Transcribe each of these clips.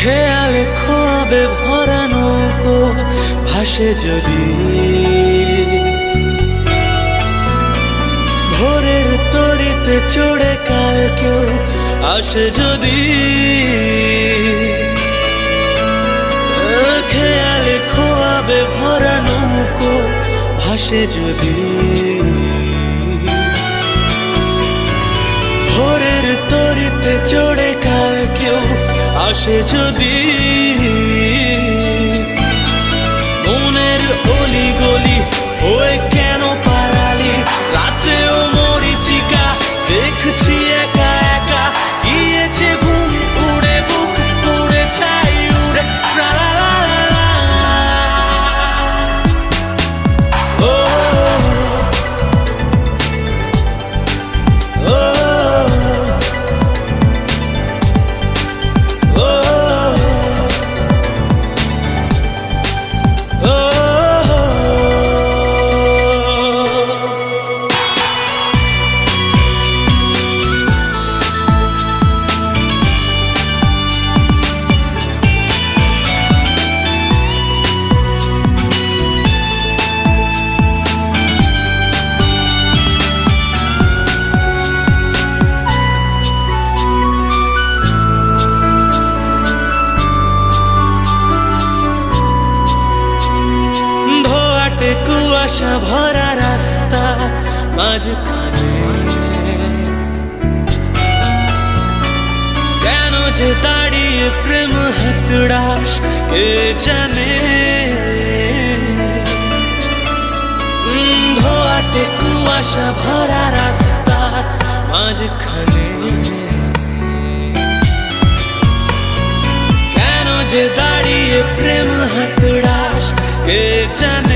খেয়ালে খোয়াবে ভরা নৌকো, ভাসে যদি ভোরের তরিতে চড়ে কাল কেউ আসে যদি। খেয়ালে খোয়াবে ভরা নৌকো, ভাসে যদি। ভোরের তরিতে চড়ে কাল কেউ আসে যদি কুয়াশা ভরা রাস্তা মাঝখানে। কেন যে দাঁড়িয়ে প্রেম হাতড়াস, কে জানে? ধোয়াটে কুয়াশা ভরা রাস্তা মাঝখানে। কেন যে দাঁড়িয়ে প্রেম হাতড়াস, কে জানে?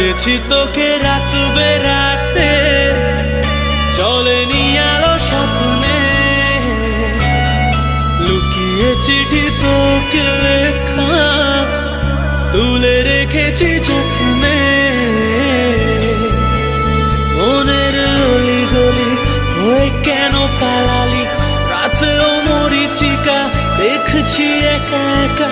খুঁজেছি তোকে রাত। রাতে চলেনি আলো স্বপ্নে। লুকিয়ে চিঠি তোকে লেখা, তুলে রেখেছি যত্নে। মনের অলি গলি হয়ে কেন পালালি? রাতেও মরিচিকা, দেখছি একা একা।